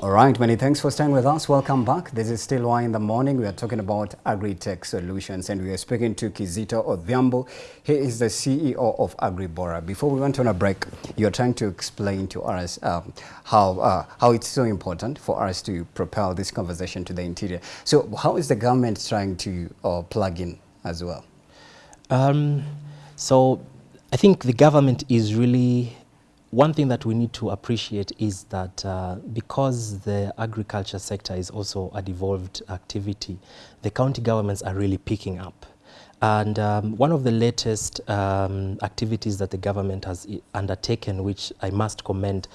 All right, many thanks for staying with us. Welcome back. This is still why in the morning. We are talking about agri-tech solutions and we are speaking to Kizito Odhiambo. He is the CEO of AgriBora. Before we went on a break, you're trying to explain to us um, how, uh, how it's so important for us to propel this conversation to the interior. So how is the government trying to uh, plug in as well? Um, so I think the government is really one thing that we need to appreciate is that uh, because the agriculture sector is also a devolved activity, the county governments are really picking up. And um, one of the latest um, activities that the government has undertaken, which I must commend,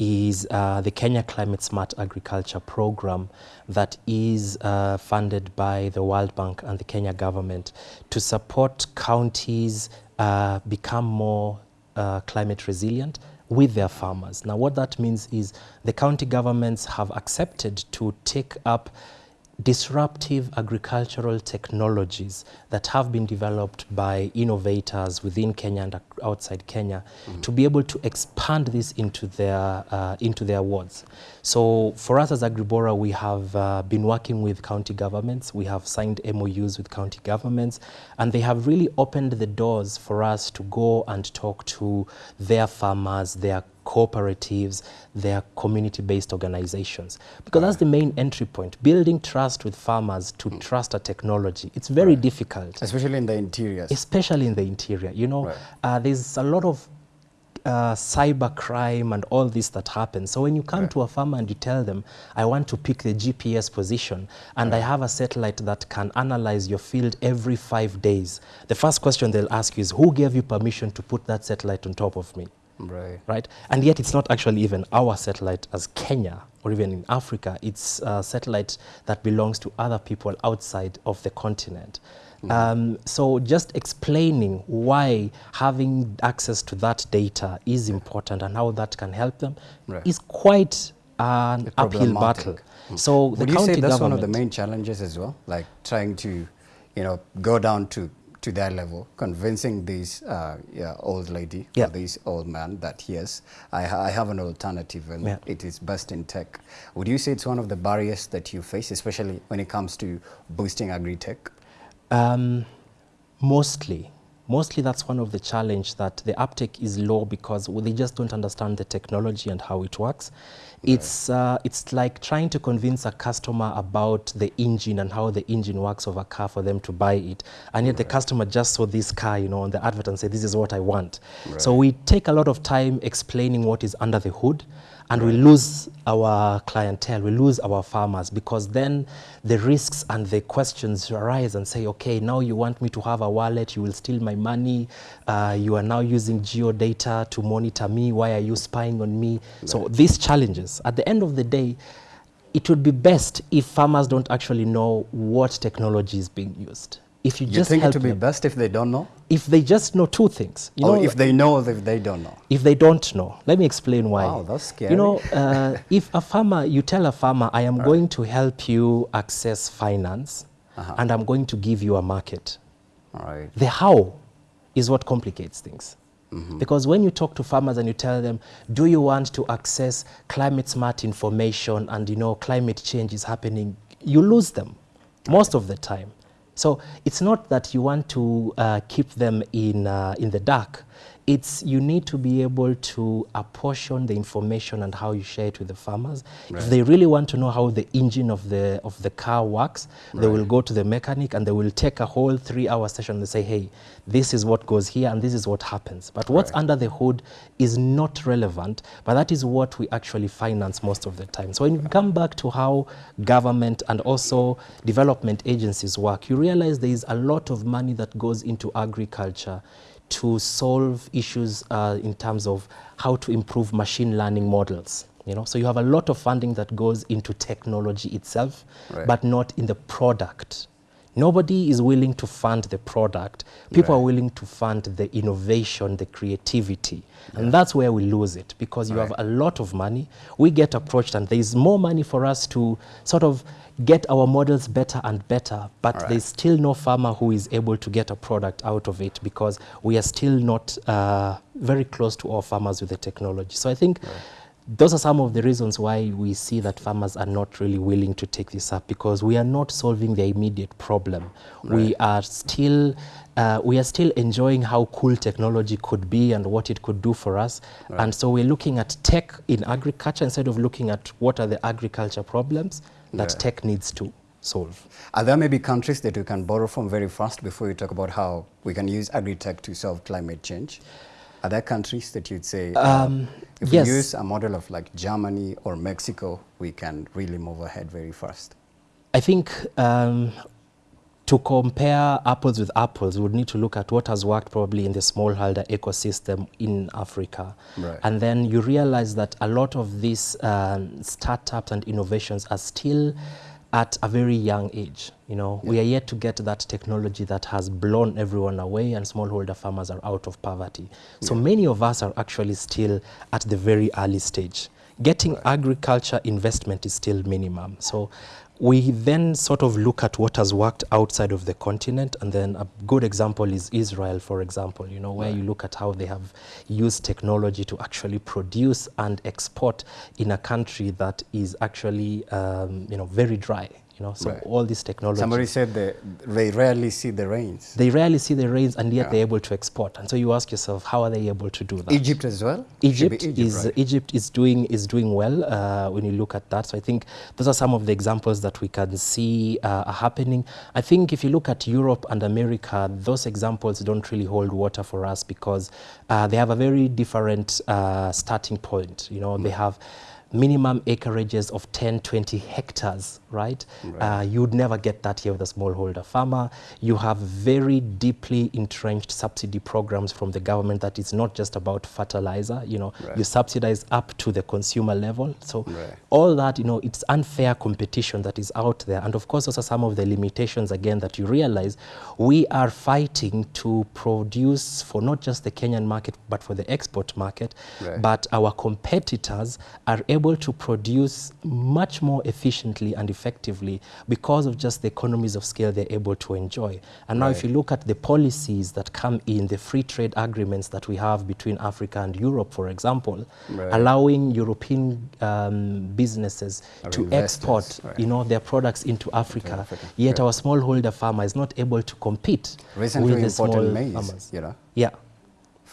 is uh, the Kenya Climate Smart Agriculture Program that is uh, funded by the World Bank and the Kenya government to support counties uh, become more uh, climate resilient with their farmers. Now what that means is the county governments have accepted to take up disruptive agricultural technologies that have been developed by innovators within Kenya and outside Kenya mm -hmm. to be able to expand this into their, uh, into their wards. So for us as Agribora, we have uh, been working with county governments. We have signed MOUs with county governments, and they have really opened the doors for us to go and talk to their farmers, their cooperatives, their community-based organizations. Because right. that's the main entry point, building trust with farmers to mm. trust a technology. It's very right. difficult. Especially in the interior. Especially in the interior. You know, right. uh, there's a lot of uh, cyber crime and all this that happens. So when you come right. to a farmer and you tell them, I want to pick the GPS position and right. I have a satellite that can analyze your field every five days, the first question they'll ask you is, who gave you permission to put that satellite on top of me? Right. Right. And yet it's not actually even our satellite as Kenya or even in Africa. It's a satellite that belongs to other people outside of the continent. Mm. Um, so just explaining why having access to that data is important and how that can help them right. is quite an uphill battle. Mm. So Would you say that's one of the main challenges as well? Like trying to, you know, go down to to their level, convincing this uh, yeah, old lady yeah. or this old man that yes, I, ha I have an alternative and yeah. it is best in tech. Would you say it's one of the barriers that you face, especially when it comes to boosting agri-tech? Um, mostly. Mostly that's one of the challenge that the uptake is low because they just don't understand the technology and how it works. It's, uh, it's like trying to convince a customer about the engine and how the engine works of a car for them to buy it. And yet right. the customer just saw this car, you know, on the advert and said, this is what I want. Right. So we take a lot of time explaining what is under the hood and we lose our clientele, we lose our farmers because then the risks and the questions arise and say, okay, now you want me to have a wallet, you will steal my money, uh, you are now using geo data to monitor me, why are you spying on me? Right. So these challenges, at the end of the day, it would be best if farmers don't actually know what technology is being used if you, you just think it would be best if they don't know? If they just know two things. You or know, if they know if they don't know? If they don't know. Let me explain why. Wow, that's scary. You know, uh, if a farmer, you tell a farmer, I am right. going to help you access finance uh -huh. and I'm going to give you a market. All right. The how is what complicates things. Mm -hmm. Because when you talk to farmers and you tell them, do you want to access climate smart information and you know climate change is happening, you lose them most of the time. So it's not that you want to uh, keep them in, uh, in the dark. It's you need to be able to apportion the information and how you share it with the farmers. Right. If they really want to know how the engine of the, of the car works, right. they will go to the mechanic and they will take a whole three-hour session and say, hey, this is what goes here and this is what happens. But what's right. under the hood is not relevant, but that is what we actually finance most of the time. So when you come back to how government and also development agencies work, you realize there is a lot of money that goes into agriculture to solve issues uh, in terms of how to improve machine learning models. You know, so you have a lot of funding that goes into technology itself, right. but not in the product. Nobody is willing to fund the product. People right. are willing to fund the innovation, the creativity. Yeah. And that's where we lose it because you right. have a lot of money. We get approached and there's more money for us to sort of get our models better and better, but right. there's still no farmer who is able to get a product out of it because we are still not uh, very close to our farmers with the technology. So I think those are some of the reasons why we see that farmers are not really willing to take this up because we are not solving the immediate problem. We are still uh, we are still enjoying how cool technology could be and what it could do for us. And so we're looking at tech in agriculture instead of looking at what are the agriculture problems that Yeah. tech needs to solve. Are there maybe countries that we can borrow from very fast before you talk about how we can use agri-tech to solve climate change? Are there countries that you'd say, uh, Um, if yes. we use a model of like Germany or Mexico, we can really move ahead very fast? I think um, to compare apples with apples, we would need to look at what has worked probably in the smallholder ecosystem in Africa. Right. And then you realize that a lot of these um, startups and innovations are still at a very young age. You know, we are yet to get that technology that has blown everyone away and smallholder farmers are out of poverty. So many of us are actually still at the very early stage. Getting agriculture investment is still minimum. So we then sort of look at what has worked outside of the continent, and then a good example is Israel, for example, you know, where you look at how they have used technology to actually produce and export in a country that is actually, um, you know, very dry. You know, so Right. all these technologies. Somebody said they, they rarely see the rains. they rarely see the rains, and yet Yeah. they're able to export. And so you ask yourself, how are they able to do that? Egypt as well? Should be Egypt, is right? Egypt is doing is doing well uh, when you look at that. So I think those are some of the examples that we can see uh, are happening. I think if you look at Europe and America, those examples don't really hold water for us because uh, they have a very different uh, starting point. You know, they have minimum acreages of 10, 20 hectares, right? Uh, you'd never get that here with a smallholder farmer. You have very deeply entrenched subsidy programs from the government that is not just about fertilizer, you know, Right. you subsidize up to the consumer level. So Right. all that, you know, it's unfair competition that is out there. And of course, those are some of the limitations, again, that you realize we are fighting to produce for not just the Kenyan market, but for the export market. Right. But our competitors are able to produce much more efficiently and effectively because of just the economies of scale they're able to enjoy. And now, if you look at the policies that come in, the free trade agreements that we have between Africa and Europe, for example, Right. allowing European um, businesses Or to export, right. you know, their products into Africa. Africa, Yet right. our smallholder farmer is not able to compete Recently with the small maize, farmers. you know, Yeah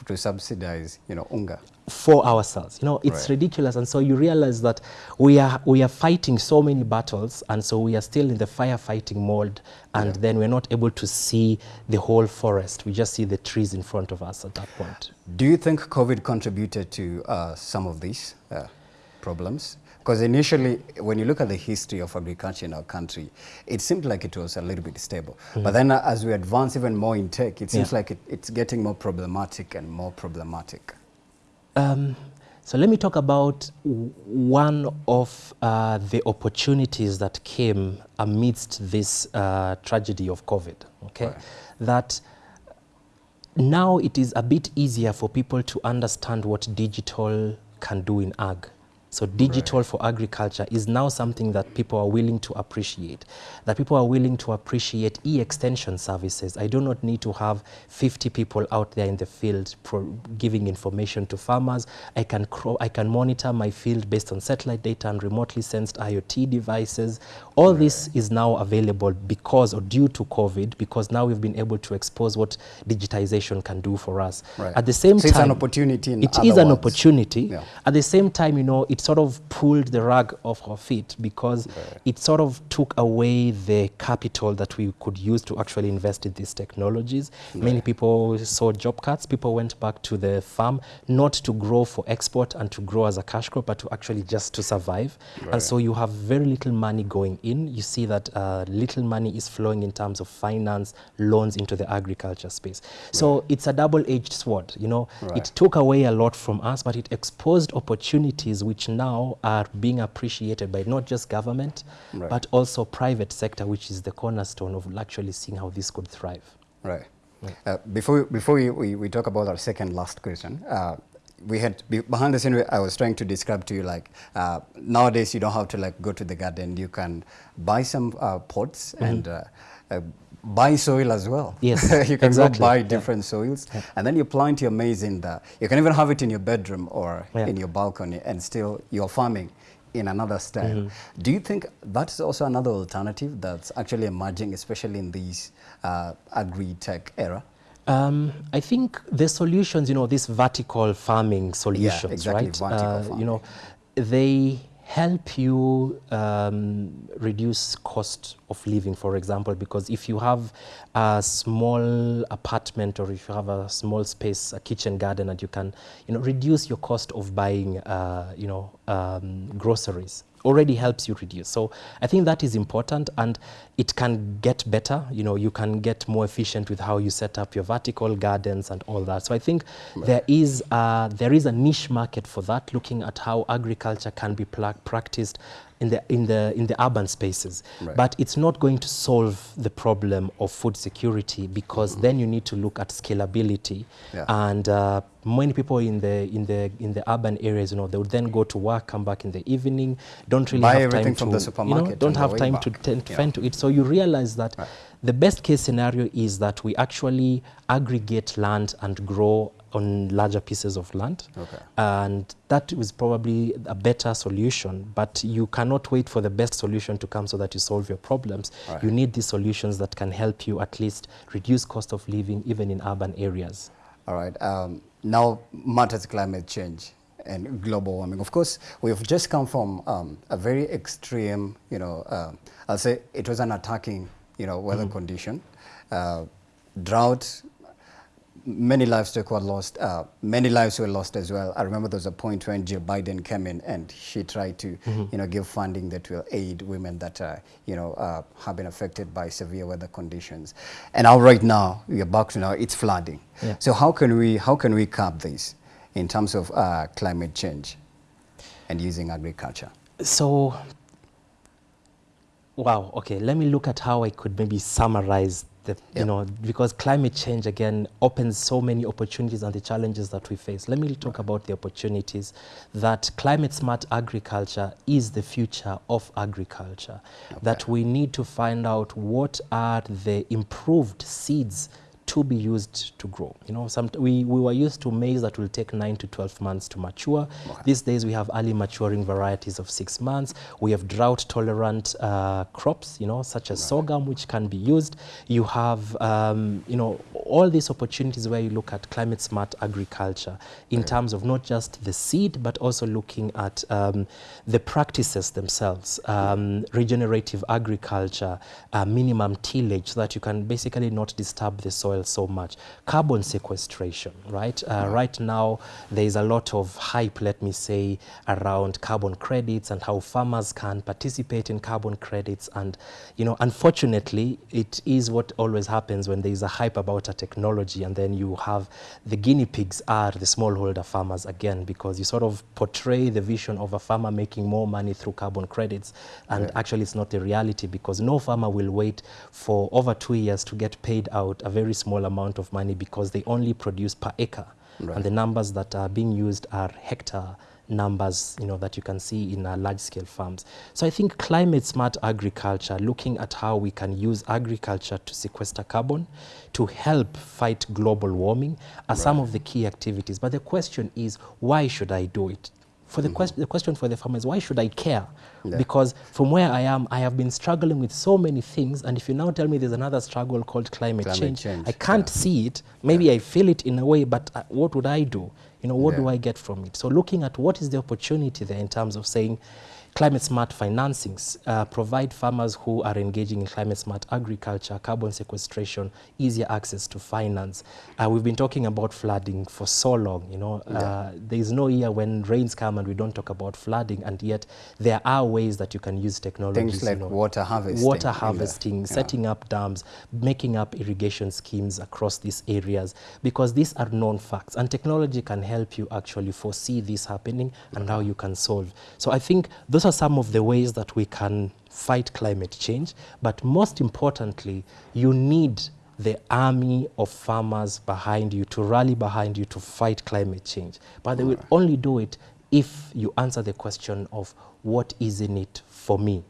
to subsidize, you know, unga. For ourselves. You know, it's Right. ridiculous. And so you realize that we are, we are fighting so many battles, and so we are still in the firefighting mode, and then we're not able to see the whole forest. We just see the trees in front of us at that point. Do you think COVID contributed to uh, some of these uh, problems? Because initially, when you look at the history of agriculture in our country, it seemed like it was a little bit stable. But then uh, as we advance even more in tech, it seems Yeah. like it, it's getting more problematic and more problematic. Um, so let me talk about one of uh, the opportunities that came amidst this uh, tragedy of COVID. Okay, Right. that now it is a bit easier for people to understand what digital can do in ag. So digital for agriculture is now something that people are willing to appreciate. That people are willing to appreciate e-extension services. I do not need to have 50 people out there in the field pro- giving information to farmers. I can I can monitor my field based on satellite data and remotely sensed IoT devices. All this is now available because or due to COVID because now we've been able to expose what digitization can do for us. Right. At the same So time, it's an opportunity It other an opportunity. Yeah. At the same time, you know, it sort of pulled the rug off our feet because it sort of took away the capital that we could use to actually invest in these technologies. Many people saw job cuts. People went back to the farm not to grow for export and to grow as a cash crop, but to actually just to survive. And so you have very little money going in. You see that uh, little money is flowing in terms of finance, loans into the agriculture space. So it's a double-edged sword. You know, Right. it took away a lot from us, but it exposed opportunities which now are being appreciated by not just government, Right. but also private sector, which is the cornerstone of actually seeing how this could thrive. Right. Uh, before before we, we, we talk about our second last question, uh, we had behind the scene. I was trying to describe to you like uh, nowadays you don't have to like go to the garden. You can buy some uh, pots and uh, uh, buy soil as well. Yes, you can exactly, go buy yeah. different soils, and then you plant your maize in the. You can even have it in your bedroom or Yeah. in your balcony, and still you're farming in another style. Mm-hmm. Do you think that's also another alternative that's actually emerging, especially in this uh, agri-tech era? Um, I think the solutions, you know, these vertical farming solutions, exactly, right? vertical Uh, you know, they help you um, reduce cost of living, for example, because if you have a small apartment or if you have a small space, a kitchen garden, and you can, you know, reduce your cost of buying, uh, you know, um, groceries already helps you reduce. So I think that is important and it can get better. You know, you can get more efficient with how you set up your vertical gardens and all that. So I think there is uh, there is a niche market for that, looking at how agriculture can be practiced in the in the in the urban spaces. Right. But it's not going to solve the problem of food security because then you need to look at scalability Yeah. and uh, many people in the in the in the urban areas you know they would then go to work come back in the evening don't really Buy have everything time from to the you know, supermarket don't have time back. to tend to Yeah. to it so you realize that Right. the best case scenario is that we actually aggregate land and grow on larger pieces of land Okay. and was probably a better solution but you cannot wait for the best solution to come so that you solve your problems Right. you need these solutions that can help you at least reduce cost of living even in urban areas All right. Um, now matters climate change and global warming. Of course, we've just come from um, a very extreme, you know, um I'll say it was an attacking, you know, weather condition, uh, drought. Many livestock were lost. Uh, many lives were lost as well. I remember there was a point when Jill Biden came in and she tried to, you know, give funding that will aid women that, uh, you know, uh, have been affected by severe weather conditions. And now, right now, we are back to now it's flooding. Yeah. So how can we how can we curb this in terms of uh, climate change and using agriculture? So, wow, okay, let me look at how I could maybe summarize the, Yeah. you know, because climate change again opens so many opportunities and the challenges that we face. Let me talk about the opportunities that climate smart agriculture is the future of agriculture. That we need to find out what are the improved seeds to be used to grow. You know, some, we, we were used to maize that will take 9 to 12 months to mature. These days we have early maturing varieties of 6 months. We have drought tolerant uh, crops, you know, such as sorghum which can be used. You have, um, you know, all these opportunities where you look at climate smart agriculture in terms of not just the seed but also looking at um, the practices themselves, um, regenerative agriculture, uh, minimum tillage so that you can basically not disturb the soil so much. Carbon sequestration, right? Uh, right now, there is a lot of hype, let me say, around carbon credits and how farmers can participate in carbon credits. And, you know, unfortunately, it is what always happens when there is a hype about a technology and then you have the guinea pigs are the smallholder farmers again because you sort of portray the vision of a farmer making more money through carbon credits and actually it's not the reality because no farmer will wait for over two years to get paid out a very small amount of money because they only produce per acre. Right. and the numbers that are being used are hectare numbers you know that you can see in uh, large scale farms. So i think climate smart agriculture looking at how we can use agriculture to sequester carbon to help fight global warming are some of the key activities. But the question is why should i do it for the, quest- the question for the farmer is why should I care? Yeah. Because from where I am, I have been struggling with so many things, and if you now tell me there's another struggle called climate, Climate change, change, I can't yeah. see it. Maybe I feel it in a way, but uh, what would I do? You know, what do I get from it? So looking at what is the opportunity there in terms of saying climate smart financings, uh, provide farmers who are engaging in climate smart agriculture, carbon sequestration, easier access to finance. Uh, we've been talking about flooding for so long, you know. Uh, there is no year when rains come and we don't talk about flooding, and yet there are ways that you can use technology. Things like water harvesting. Water harvesting, yeah. setting up dams, making up irrigation schemes across these areas, because these are known facts. And technology can help you actually foresee this happening and how you can solve. So I think those are some of the ways that we can fight climate change. But most importantly, you need the army of farmers behind you to rally behind you to fight climate change. But they will only do it if you answer the question of what is in it for me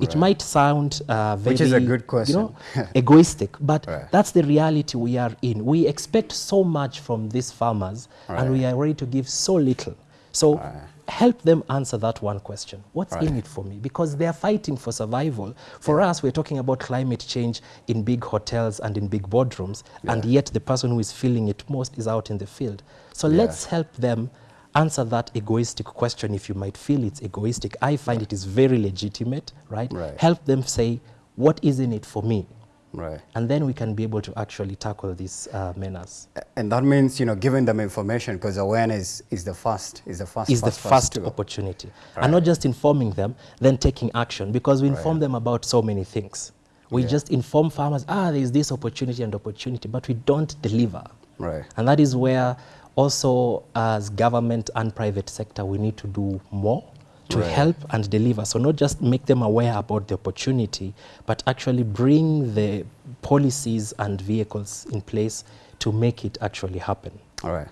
It might sound uh, very, Which is a good You question. know, egoistic, but Right. that's the reality we are in. We expect so much from these farmers, and we are ready to give so little. So help them answer that one question. What's in it for me? Because they are fighting for survival. For us, we're talking about climate change in big hotels and in big boardrooms, and yet the person who is feeling it most is out in the field. So let's help them answer that egoistic question if you might feel it's egoistic. I find it is very legitimate, right? Right. Help them say, what is in it for me? Right. And then we can be able to actually tackle this uh, menace. And that means, you know, giving them information because awareness is the first, is the first, is the first, first opportunity. And not just informing them, then taking action because we inform them about so many things. We just inform farmers, ah, there's this opportunity and opportunity, but we don't deliver. Right. And that is where also as government and private sector, we need to do more to Right. help and deliver. So not just make them aware about the opportunity, but actually bring the policies and vehicles in place to make it actually happen. All right.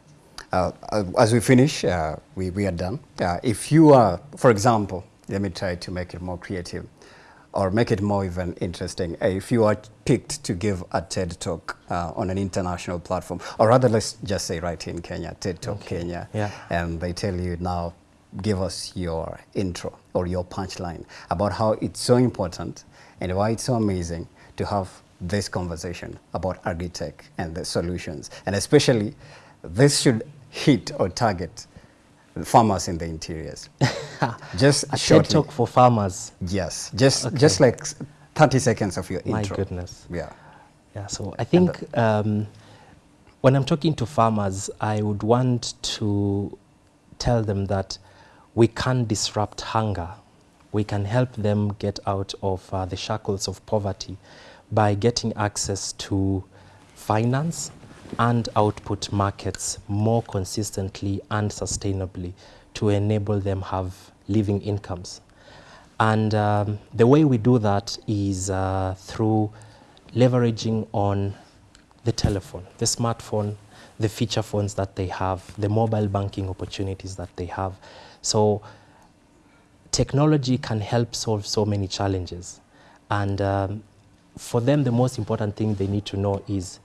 Uh, uh, as we finish, uh, we, we are done. Uh, if you are, for example, let me try to make it more creative or make it more even interesting. Uh, if you are picked to give a TED Talk uh, on an international platform, or rather, let's just say right here in Kenya, TED Talk Kenya, Yeah. and they tell you now, give us your intro or your punchline about how it's so important and why it's so amazing to have this conversation about agri-tech and the solutions. And especially, this should hit or target farmers in the interiors. just A TED shortly. Talk for farmers. Yes, just just like 30 seconds of your My intro. goodness. Yeah. Yeah, so I think um, when I'm talking to farmers, I would want to tell them that we can disrupt hunger. We can help them get out of uh, the shackles of poverty by getting access to finance and output markets more consistently and sustainably to enable them have living incomes. And um, the way we do that is uh, through leveraging on the telephone, the smartphone, the feature phones that they have, the mobile banking opportunities that they have. So technology can help solve so many challenges. And um, for them, the most important thing they need to know is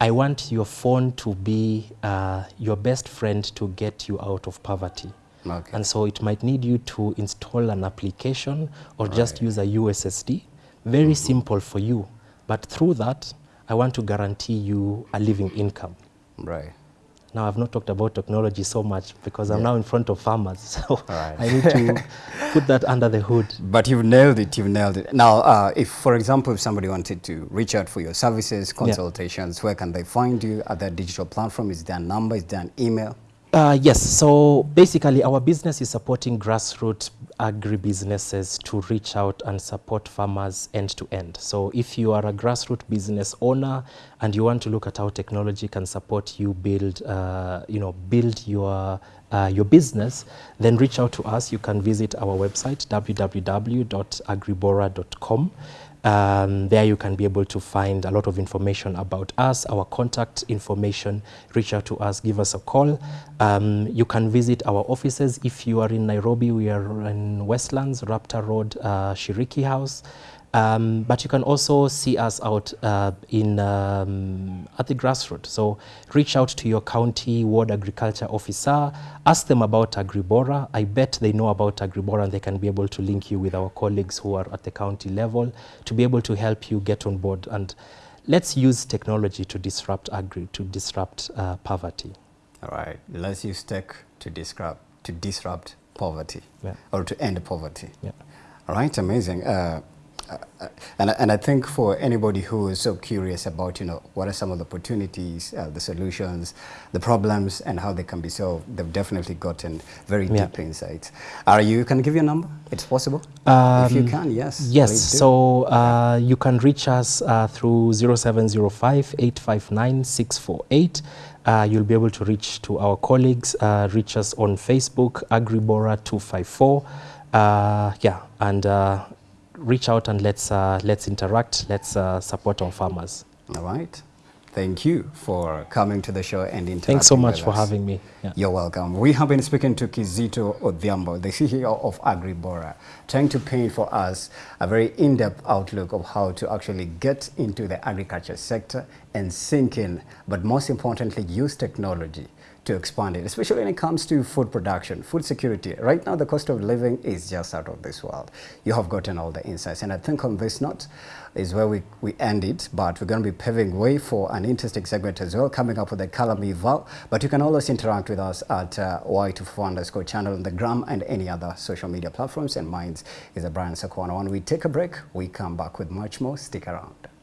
I want your phone to be uh, your best friend to get you out of poverty. Okay. And so it might need you to install an application or just use a USSD. Very simple for you. But through that, I want to guarantee you a living income. Right. Now, I've not talked about technology so much because I'm now in front of farmers. So Alright. I need to put that under the hood. But you've nailed it, you've nailed it. Now, uh, if, for example, if somebody wanted to reach out for your services, consultations, where can they find you? At that digital platform? Is there a number? Is there an email? Uh, yes, so basically our business is supporting grassroots agribusinesses to reach out and support farmers end to end. So if you are a grassroots business owner and you want to look at how technology can support you build, uh, you know, build your uh, your business, then reach out to us. You can visit our website www.agribora.com. Um, there you can be able to find a lot of information about us, our contact information. Reach out to us, give us a call. Um, you can visit our offices. If you are in Nairobi, we are in Westlands, Rhapta Road, uh, Shiriki House. Um, but you can also see us out uh, in um, at the grassroots. So reach out to your county ward agriculture officer, ask them about Agribora. I bet they know about Agribora and they can be able to link you with our colleagues who are at the county level to be able to help you get on board. And let's use technology to disrupt agri, to disrupt uh, poverty. All right. Let's use tech to disrupt, to disrupt poverty Yeah. or to end poverty. Yeah. All right, amazing. Uh, uh, and, and I think for anybody who is so curious about, you know, what are some of the opportunities, uh, the solutions, the problems, and how they can be solved, they've definitely gotten very Yeah. deep insights. Are you, can I give you a number? It's possible? if you Um, can, yes. Yes, so uh, you can reach us uh, through 0705 859 648. Uh, you'll be able to reach to our colleagues, uh, reach us on Facebook, Agribora 254. Uh, yeah, and uh, reach out and let's, uh, let's interact, let's uh, support our farmers. All right. Thank you for coming to the show and interacting Thanks so much for us. having me. Yeah. You're welcome. We have been speaking to Kizito Odhiambo, the CEO of AgriBora, trying to paint for us a very in-depth outlook of how to actually get into the agriculture sector and sink in, but most importantly, use technology to expand it, especially when it comes to food production, food security. Right now, the cost of living is just out of this world. You have gotten all the insights. And I think on this note is where we, we end it, but we're going to be paving way for an interesting segment as well, coming up with a Kalami Val. But you can always interact with us at uh, Y24 underscore channel on the gram and any other social media platforms. And mine is a Brian Sakwana. When we take a break, we come back with much more. Stick around.